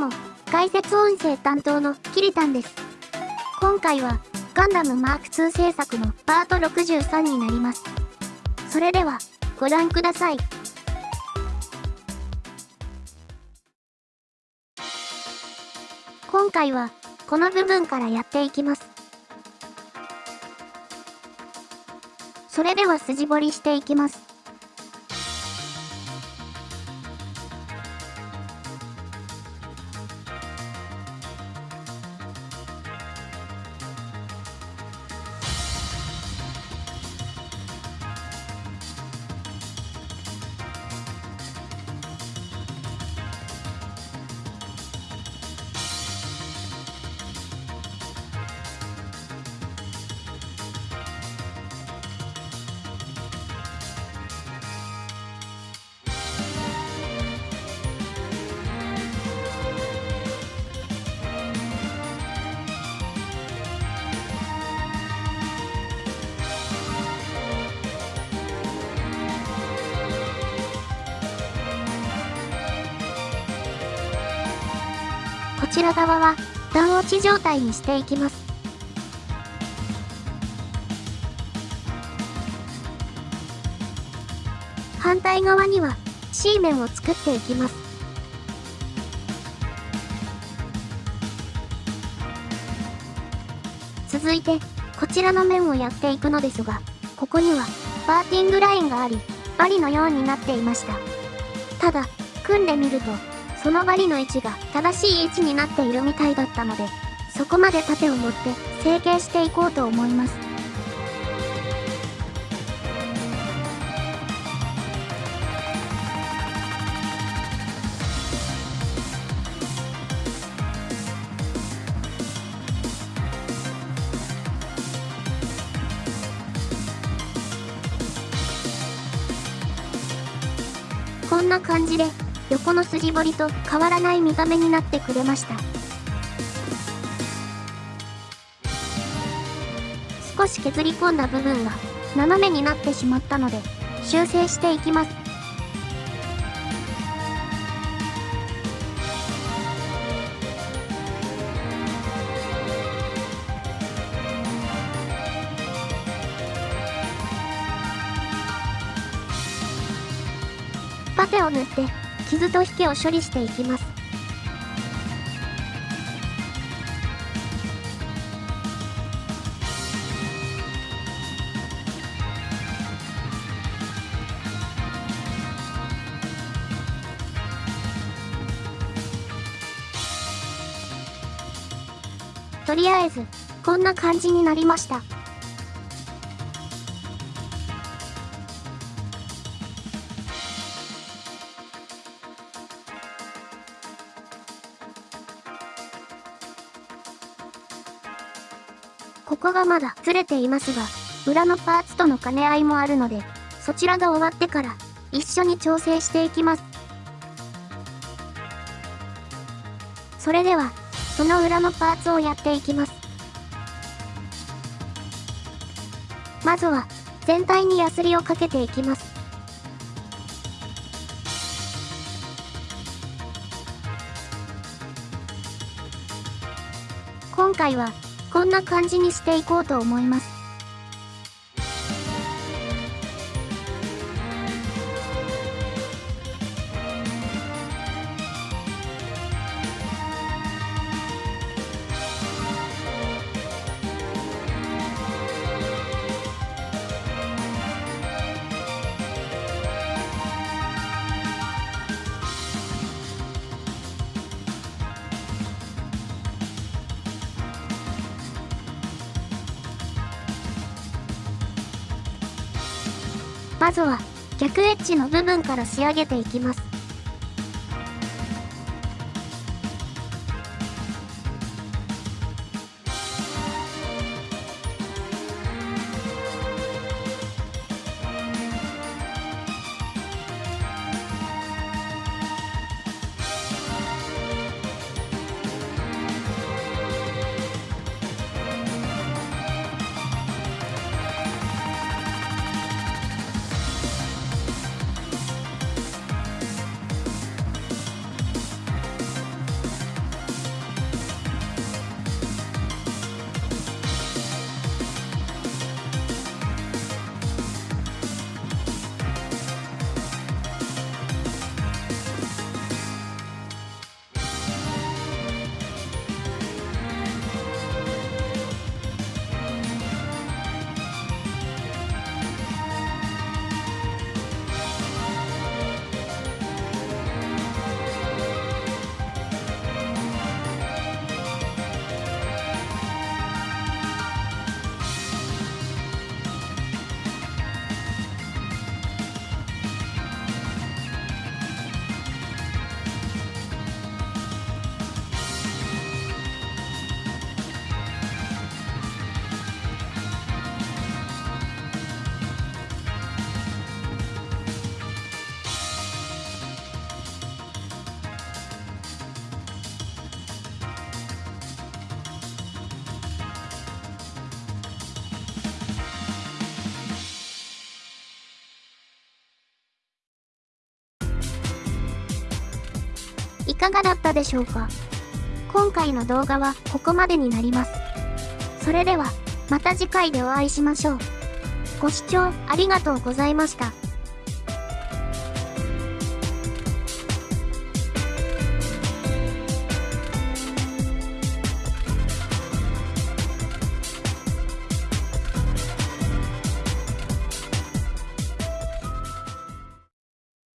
も、解説音声担当のキリタンです。今回は、ガンダムマーク2制作のパート63になります。それでは、ご覧ください。今回は、この部分からやっていきます。それでは筋彫りしていきます。ちら側は段落ち状態にしていきます。反対側には C 面を作っていきます。続いて、こちらの面をやっていくのですが、ここにはパーティングラインがあり、針のようになっていました。ただ、組んでみると、その針の位置が正しい位置になっているみたいだったので、そこまで盾を持って成形していこうと思います。こんな感じで横の筋彫りと変わらない見た目になってくれました。少し削り込んだ部分が斜めになってしまったので修正していきます。パテを塗って傷と引けを処理していきます。とりあえず、こんな感じになりました。ここがまだずれていますが、裏のパーツとの兼ね合いもあるので、そちらが終わってから一緒に調整していきます。それでは、その裏のパーツをやっていきます。まずは、全体にヤスリをかけていきます。今回はこんな感じにしていこうと思います。まずは逆エッジの部分から仕上げていきます。かがだったでしょうか？今回の動画はここまでになります。それでは、また次回でお会いしましょう。ご視聴ありがとうございました。